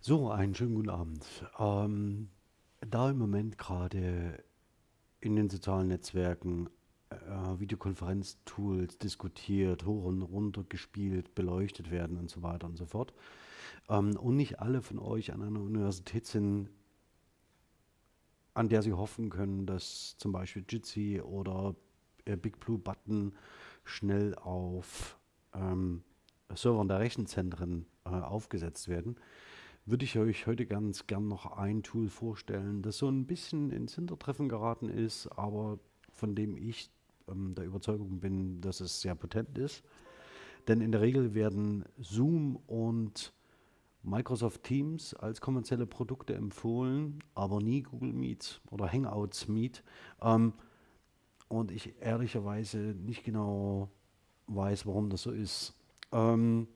So, einen schönen guten Abend. Ähm, da im Moment gerade in den sozialen Netzwerken äh, Videokonferenztools diskutiert, hoch und runter gespielt, beleuchtet werden und so weiter und so fort, ähm, und nicht alle von euch an einer Universität sind, an der sie hoffen können, dass zum Beispiel Jitsi oder äh, Big Blue Button schnell auf ähm, Servern der Rechenzentren äh, aufgesetzt werden, würde ich euch heute ganz gern noch ein Tool vorstellen, das so ein bisschen ins Hintertreffen geraten ist, aber von dem ich ähm, der Überzeugung bin, dass es sehr potent ist. Denn in der Regel werden Zoom und Microsoft Teams als kommerzielle Produkte empfohlen, aber nie Google Meet oder Hangouts Meet. Ähm, und ich ehrlicherweise nicht genau weiß, warum das so ist. Ähm,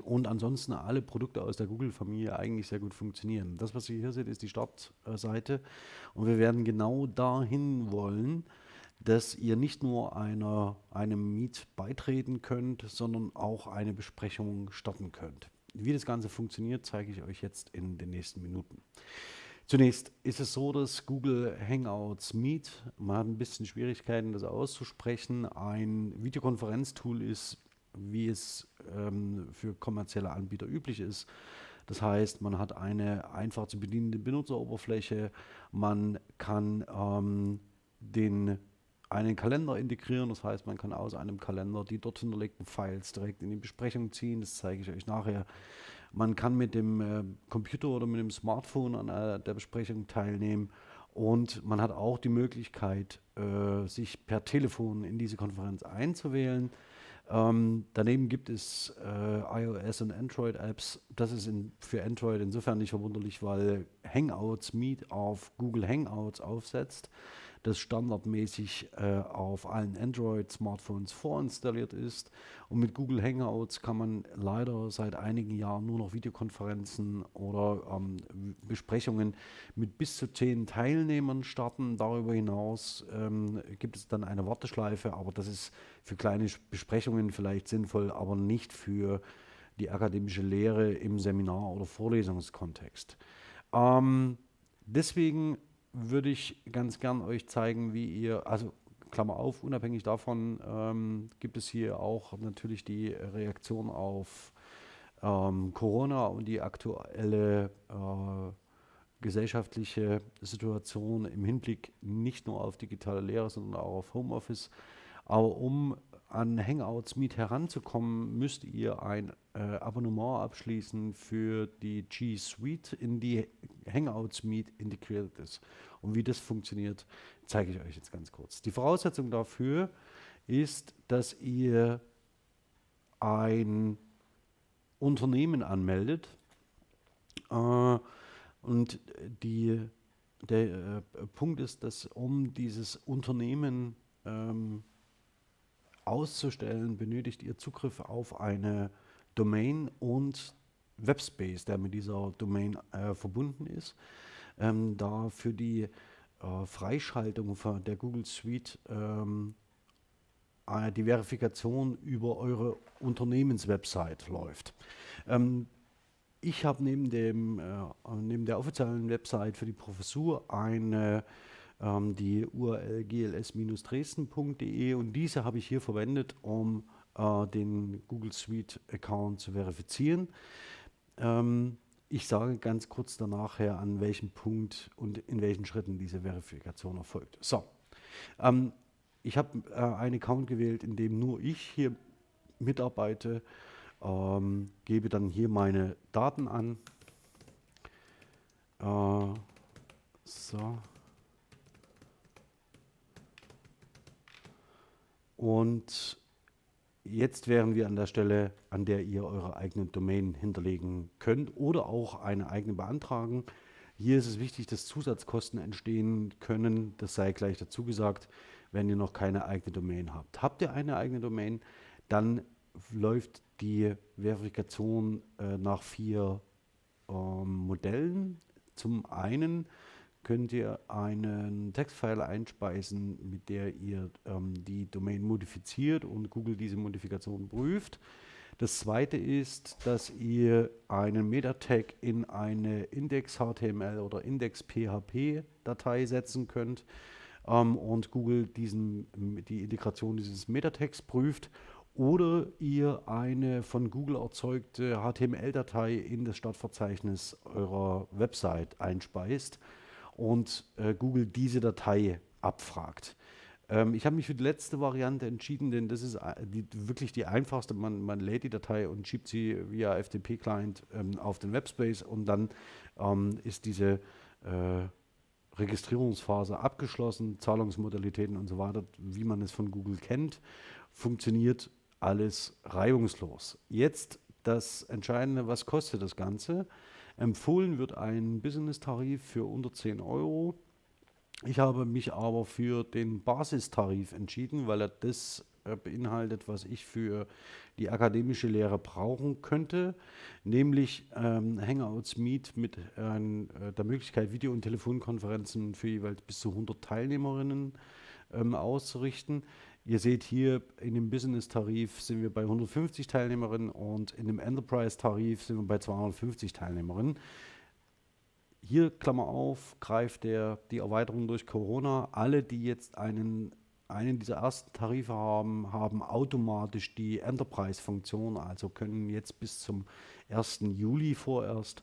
und ansonsten alle Produkte aus der Google-Familie eigentlich sehr gut funktionieren. Das, was ihr hier seht, ist die Startseite. Und wir werden genau dahin wollen, dass ihr nicht nur einer, einem Meet beitreten könnt, sondern auch eine Besprechung starten könnt. Wie das Ganze funktioniert, zeige ich euch jetzt in den nächsten Minuten. Zunächst ist es so, dass Google Hangouts Meet, man hat ein bisschen Schwierigkeiten, das auszusprechen, ein Videokonferenztool ist, wie es ähm, für kommerzielle Anbieter üblich ist. Das heißt, man hat eine einfach zu bedienende Benutzeroberfläche, man kann ähm, den einen Kalender integrieren. Das heißt, man kann aus einem Kalender die dort hinterlegten Files direkt in die Besprechung ziehen. Das zeige ich euch nachher. Man kann mit dem äh, Computer oder mit dem Smartphone an äh, der Besprechung teilnehmen. Und man hat auch die Möglichkeit, äh, sich per Telefon in diese Konferenz einzuwählen. Ähm, daneben gibt es äh, iOS und Android-Apps. Das ist in, für Android insofern nicht verwunderlich, weil Hangouts Meet auf Google Hangouts aufsetzt das standardmäßig äh, auf allen Android-Smartphones vorinstalliert ist. Und mit Google Hangouts kann man leider seit einigen Jahren nur noch Videokonferenzen oder ähm, Besprechungen mit bis zu zehn Teilnehmern starten. Darüber hinaus ähm, gibt es dann eine Warteschleife, aber das ist für kleine Besprechungen vielleicht sinnvoll, aber nicht für die akademische Lehre im Seminar- oder Vorlesungskontext. Ähm, deswegen würde ich ganz gern euch zeigen, wie ihr, also Klammer auf, unabhängig davon ähm, gibt es hier auch natürlich die Reaktion auf ähm, Corona und die aktuelle äh, gesellschaftliche Situation im Hinblick nicht nur auf digitale Lehre, sondern auch auf Homeoffice. Aber um an Hangouts Meet heranzukommen, müsst ihr ein äh, Abonnement abschließen für die G Suite, in die Hangouts Meet integriert ist. Und wie das funktioniert, zeige ich euch jetzt ganz kurz. Die Voraussetzung dafür ist, dass ihr ein Unternehmen anmeldet äh, und die, der äh, Punkt ist, dass um dieses Unternehmen ähm, auszustellen, benötigt ihr Zugriff auf eine Domain und Webspace, der mit dieser Domain äh, verbunden ist. Ähm, da für die äh, Freischaltung der Google Suite ähm, äh, die Verifikation über eure Unternehmenswebsite läuft. Ähm, ich habe neben, dem, äh, neben der offiziellen Website für die Professur eine ähm, die URL gls-dresden.de und diese habe ich hier verwendet, um äh, den Google Suite Account zu verifizieren. Ähm, ich sage ganz kurz danach her, an welchem Punkt und in welchen Schritten diese Verifikation erfolgt. So, ähm, ich habe äh, einen Account gewählt, in dem nur ich hier mitarbeite, ähm, gebe dann hier meine Daten an. Äh, so. Und jetzt wären wir an der Stelle, an der ihr eure eigenen Domain hinterlegen könnt oder auch eine eigene beantragen. Hier ist es wichtig, dass Zusatzkosten entstehen können. Das sei gleich dazu gesagt, wenn ihr noch keine eigene Domain habt. Habt ihr eine eigene Domain, dann läuft die Verifikation äh, nach vier ähm, Modellen. Zum einen könnt ihr einen Textfile einspeisen, mit der ihr ähm, die Domain modifiziert und Google diese Modifikation prüft. Das zweite ist, dass ihr einen Meta-Tag in eine Index-HTML oder Index-PHP-Datei setzen könnt ähm, und Google diesen, die Integration dieses Meta-Tags prüft oder ihr eine von Google erzeugte HTML-Datei in das Startverzeichnis eurer Website einspeist und äh, Google diese Datei abfragt. Ähm, ich habe mich für die letzte Variante entschieden, denn das ist äh, die, wirklich die einfachste. Man, man, lädt die Datei und schiebt sie via FTP-Client ähm, auf den Webspace und dann ähm, ist diese äh, Registrierungsphase abgeschlossen, Zahlungsmodalitäten und so weiter, wie man es von Google kennt, funktioniert alles reibungslos. Jetzt das Entscheidende, was kostet das Ganze? Empfohlen wird ein Business-Tarif für unter 10 Euro. Ich habe mich aber für den Basistarif entschieden, weil er das äh, beinhaltet, was ich für die akademische Lehre brauchen könnte, nämlich ähm, Hangouts Meet mit äh, der Möglichkeit, Video- und Telefonkonferenzen für jeweils bis zu 100 Teilnehmerinnen ähm, auszurichten. Ihr seht hier in dem Business-Tarif sind wir bei 150 Teilnehmerinnen und in dem Enterprise-Tarif sind wir bei 250 Teilnehmerinnen. Hier, Klammer auf, greift der, die Erweiterung durch Corona. Alle, die jetzt einen, einen dieser ersten Tarife haben, haben automatisch die Enterprise-Funktion, also können jetzt bis zum 1. Juli vorerst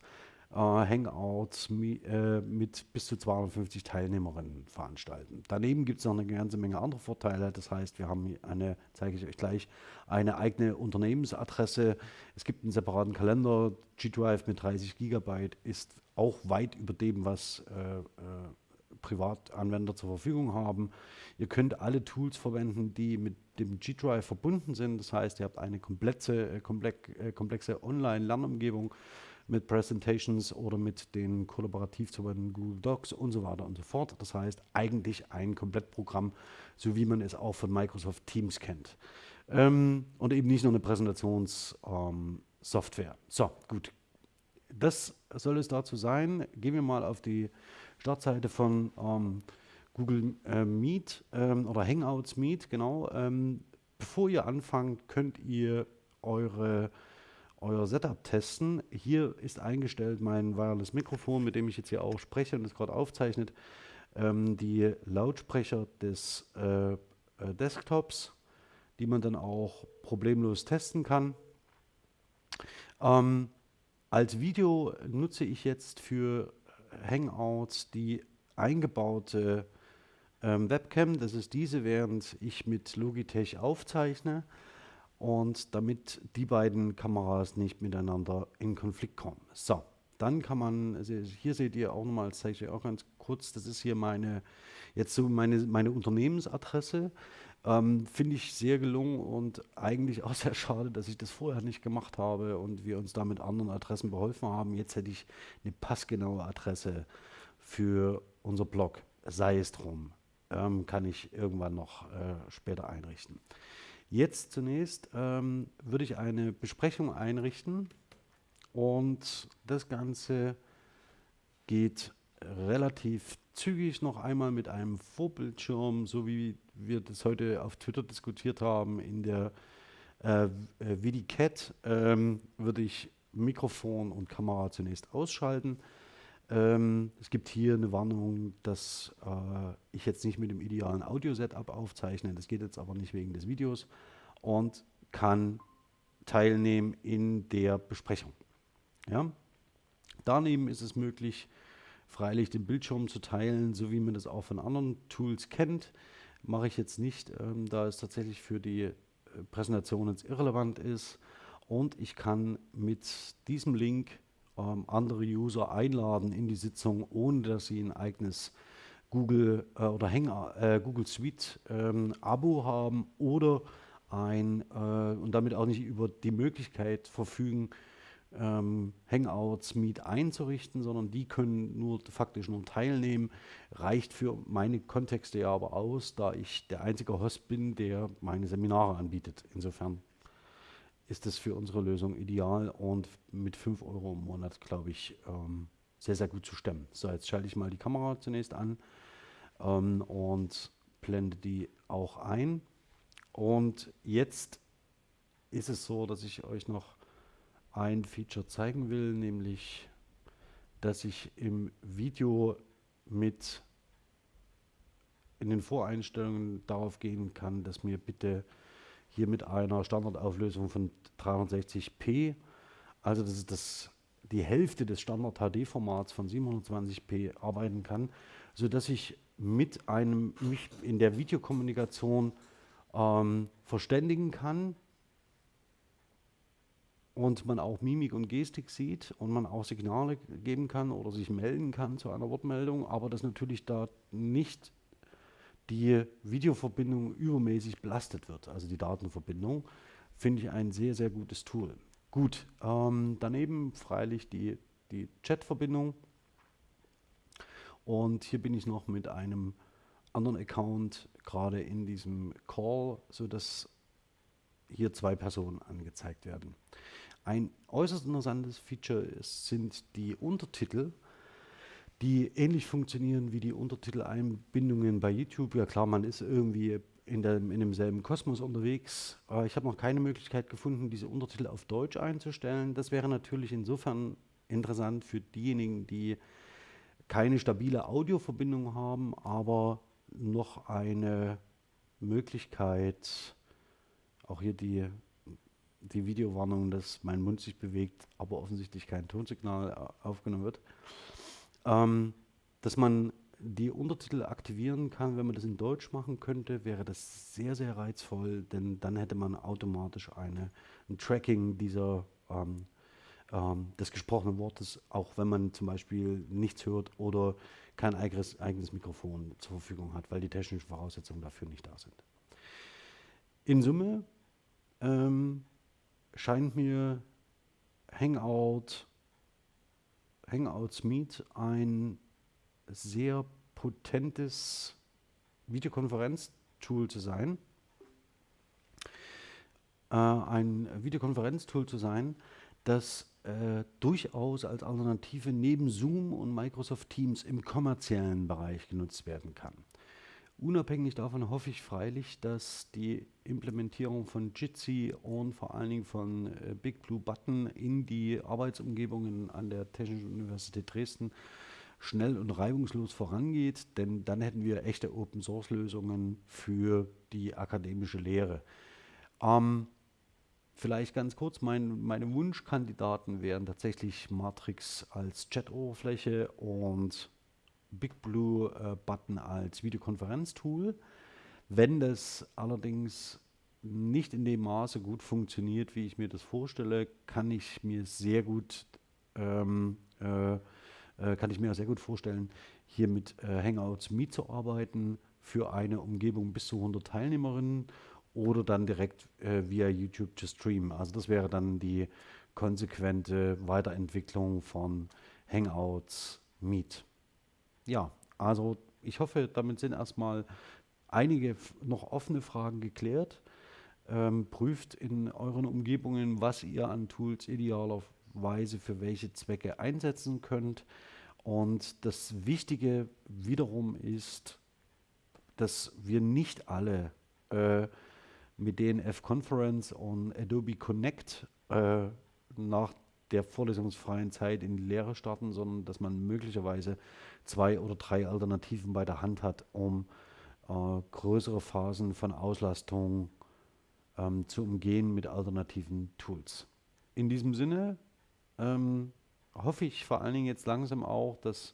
Hangouts mi, äh, mit bis zu 250 Teilnehmerinnen veranstalten. Daneben gibt es noch eine ganze Menge andere Vorteile. Das heißt, wir haben eine, zeige ich euch gleich, eine eigene Unternehmensadresse. Es gibt einen separaten Kalender. G-Drive mit 30 Gigabyte ist auch weit über dem, was äh, äh, Privatanwender zur Verfügung haben. Ihr könnt alle Tools verwenden, die mit dem G-Drive verbunden sind. Das heißt, ihr habt eine äh, komplexe, komplexe Online-Lernumgebung mit Presentations oder mit den kollaborativ zu verwendenden Google Docs und so weiter und so fort. Das heißt, eigentlich ein Komplettprogramm, so wie man es auch von Microsoft Teams kennt. Ähm, und eben nicht nur eine Präsentationssoftware. Ähm, so, gut, das soll es dazu sein. Gehen wir mal auf die Startseite von ähm, Google äh, Meet ähm, oder Hangouts Meet, genau. Ähm, bevor ihr anfangt, könnt ihr eure, euer Setup testen. Hier ist eingestellt mein Wireless Mikrofon, mit dem ich jetzt hier auch spreche und es gerade aufzeichnet. Ähm, die Lautsprecher des äh, äh, Desktops, die man dann auch problemlos testen kann. Ähm, als Video nutze ich jetzt für Hangouts die eingebaute ähm, Webcam. Das ist diese, während ich mit Logitech aufzeichne und damit die beiden Kameras nicht miteinander in Konflikt kommen. So, dann kann man, also hier seht ihr auch nochmal, das zeige ich auch ganz kurz, das ist hier meine, jetzt so meine, meine Unternehmensadresse. Ähm, Finde ich sehr gelungen und eigentlich auch sehr schade, dass ich das vorher nicht gemacht habe und wir uns da mit anderen Adressen beholfen haben. Jetzt hätte ich eine passgenaue Adresse für unser Blog. Sei es drum. Ähm, kann ich irgendwann noch äh, später einrichten. Jetzt zunächst ähm, würde ich eine Besprechung einrichten und das Ganze geht relativ zügig noch einmal mit einem Vorbildschirm, so wie wir das heute auf Twitter diskutiert haben, in der äh, VidiCat, ähm, würde ich Mikrofon und Kamera zunächst ausschalten. Ähm, es gibt hier eine Warnung, dass äh, ich jetzt nicht mit dem idealen Audio-Setup aufzeichne. Das geht jetzt aber nicht wegen des Videos und kann teilnehmen in der Besprechung. Ja? Daneben ist es möglich, freilich den Bildschirm zu teilen, so wie man das auch von anderen Tools kennt. Mache ich jetzt nicht, ähm, da es tatsächlich für die äh, Präsentation jetzt irrelevant ist. Und ich kann mit diesem Link ähm, andere User einladen in die Sitzung, ohne dass sie ein eigenes Google äh, oder Hänger, äh, Google Suite ähm, Abo haben oder ein äh, und damit auch nicht über die Möglichkeit verfügen, ähm, Hangouts Meet einzurichten, sondern die können nur faktisch nur teilnehmen. Reicht für meine Kontexte ja aber aus, da ich der einzige Host bin, der meine Seminare anbietet. Insofern ist es für unsere Lösung ideal und mit 5 Euro im Monat, glaube ich, ähm, sehr, sehr gut zu stemmen. So, jetzt schalte ich mal die Kamera zunächst an ähm, und blende die auch ein. Und jetzt ist es so, dass ich euch noch ein Feature zeigen will, nämlich dass ich im Video mit in den Voreinstellungen darauf gehen kann, dass mir bitte hier mit einer Standardauflösung von 360p, also das ist das, die Hälfte des Standard HD-Formats von 720p arbeiten kann, sodass ich mit einem mich in der Videokommunikation ähm, verständigen kann und man auch Mimik und Gestik sieht und man auch Signale geben kann oder sich melden kann zu einer Wortmeldung, aber dass natürlich da nicht die Videoverbindung übermäßig belastet wird, also die Datenverbindung, finde ich ein sehr, sehr gutes Tool. Gut, ähm, daneben freilich die, die Chat-Verbindung und hier bin ich noch mit einem anderen Account gerade in diesem Call, sodass hier zwei Personen angezeigt werden. Ein äußerst interessantes Feature ist, sind die Untertitel, die ähnlich funktionieren wie die Untertiteleinbindungen bei YouTube. Ja klar, man ist irgendwie in, der, in demselben Kosmos unterwegs. Aber ich habe noch keine Möglichkeit gefunden, diese Untertitel auf Deutsch einzustellen. Das wäre natürlich insofern interessant für diejenigen, die keine stabile Audioverbindung haben, aber noch eine Möglichkeit, auch hier die, die Videowarnung, dass mein Mund sich bewegt, aber offensichtlich kein Tonsignal aufgenommen wird ähm, dass man die Untertitel aktivieren kann, wenn man das in Deutsch machen könnte, wäre das sehr, sehr reizvoll, denn dann hätte man automatisch eine, ein Tracking dieser ähm, ähm, des gesprochenen Wortes, auch wenn man zum Beispiel nichts hört oder kein eigenes, eigenes Mikrofon zur Verfügung hat, weil die technischen Voraussetzungen dafür nicht da sind. In Summe ähm, scheint mir Hangout Hangouts Meet ein sehr potentes Videokonferenztool zu sein. Äh, ein Videokonferenztool zu sein, das äh, durchaus als Alternative neben Zoom und Microsoft Teams im kommerziellen Bereich genutzt werden kann. Unabhängig davon hoffe ich freilich, dass die Implementierung von Jitsi und vor allen Dingen von äh, Big Blue Button in die Arbeitsumgebungen an der Technischen Universität Dresden schnell und reibungslos vorangeht, denn dann hätten wir echte Open-Source-Lösungen für die akademische Lehre. Ähm, vielleicht ganz kurz, mein, meine Wunschkandidaten wären tatsächlich Matrix als Chat-Oberfläche und Big Blue äh, Button als Videokonferenztool. Wenn das allerdings nicht in dem Maße gut funktioniert, wie ich mir das vorstelle, kann ich mir sehr gut ähm, äh, äh, kann ich mir sehr gut vorstellen, hier mit äh, Hangouts mitzuarbeiten für eine Umgebung bis zu 100 Teilnehmerinnen oder dann direkt äh, via YouTube zu streamen. Also das wäre dann die konsequente Weiterentwicklung von Hangouts Meet. Ja, also ich hoffe, damit sind erstmal einige noch offene Fragen geklärt. Ähm, prüft in euren Umgebungen, was ihr an Tools idealerweise für welche Zwecke einsetzen könnt. Und das Wichtige wiederum ist, dass wir nicht alle äh, mit DNF Conference und Adobe Connect äh, nach der vorlesungsfreien Zeit in die Lehre starten, sondern dass man möglicherweise zwei oder drei Alternativen bei der Hand hat, um äh, größere Phasen von Auslastung ähm, zu umgehen mit alternativen Tools. In diesem Sinne ähm, hoffe ich vor allen Dingen jetzt langsam auch, dass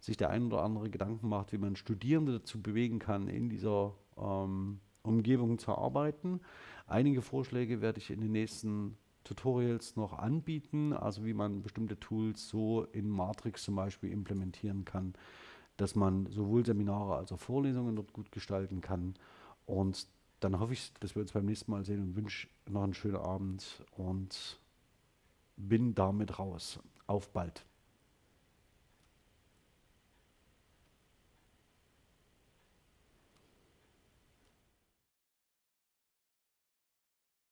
sich der ein oder andere Gedanken macht, wie man Studierende dazu bewegen kann, in dieser ähm, Umgebung zu arbeiten. Einige Vorschläge werde ich in den nächsten Tutorials noch anbieten, also wie man bestimmte Tools so in Matrix zum Beispiel implementieren kann, dass man sowohl Seminare als auch Vorlesungen dort gut gestalten kann. Und dann hoffe ich, dass wir uns beim nächsten Mal sehen und wünsche noch einen schönen Abend und bin damit raus. Auf bald.